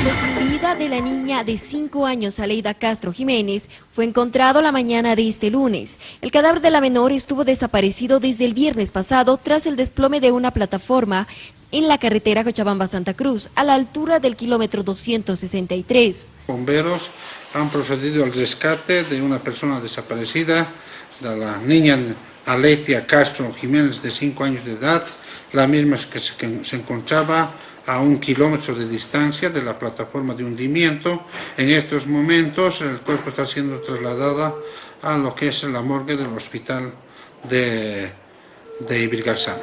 sin vida de la niña de 5 años, Aleida Castro Jiménez, fue encontrado la mañana de este lunes. El cadáver de la menor estuvo desaparecido desde el viernes pasado tras el desplome de una plataforma en la carretera Cochabamba-Santa Cruz, a la altura del kilómetro 263. Bomberos han procedido al rescate de una persona desaparecida, de la niña Aletia Castro Jiménez, de 5 años de edad, la misma que se encontraba a un kilómetro de distancia de la plataforma de hundimiento. En estos momentos el cuerpo está siendo trasladado a lo que es la morgue del hospital de, de Ibirgarzana.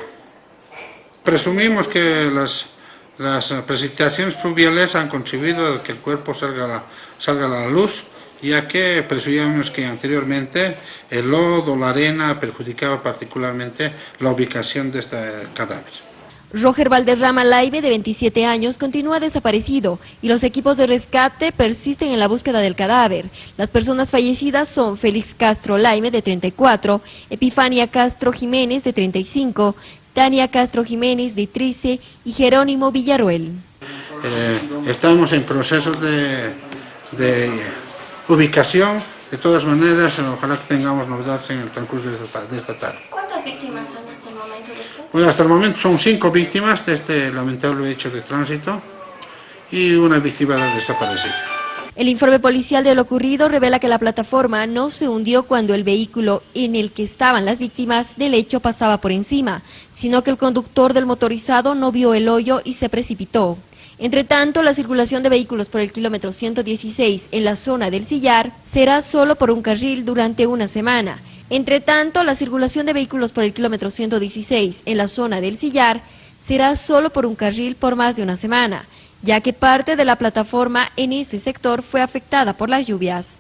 Presumimos que las, las precipitaciones pluviales han contribuido a que el cuerpo salga a la, salga a la luz, ya que presumimos que anteriormente el lodo, la arena, perjudicaba particularmente la ubicación de este cadáver. Roger Valderrama Laibe, de 27 años, continúa desaparecido y los equipos de rescate persisten en la búsqueda del cadáver. Las personas fallecidas son Félix Castro Laime, de 34, Epifania Castro Jiménez, de 35, Tania Castro Jiménez, de 13 y Jerónimo Villaruel. Eh, estamos en proceso de, ubicación, de todas maneras, ojalá que tengamos novedades en el transcurso de esta tarde. ¿Cuántas víctimas son hasta el momento, doctor? Bueno, hasta el momento son cinco víctimas de este lamentable hecho de tránsito y una víctima desaparecida. El informe policial de lo ocurrido revela que la plataforma no se hundió cuando el vehículo en el que estaban las víctimas del hecho pasaba por encima, sino que el conductor del motorizado no vio el hoyo y se precipitó. Entre tanto, la circulación de vehículos por el kilómetro 116 en la zona del Sillar será solo por un carril durante una semana. Entre tanto, la circulación de vehículos por el kilómetro 116 en la zona del Sillar será solo por un carril por más de una semana, ya que parte de la plataforma en este sector fue afectada por las lluvias.